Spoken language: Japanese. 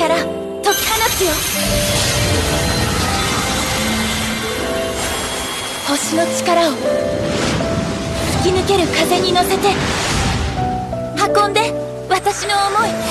解き放つよ。星の力を吹き抜ける風に乗せて運んで私の思い。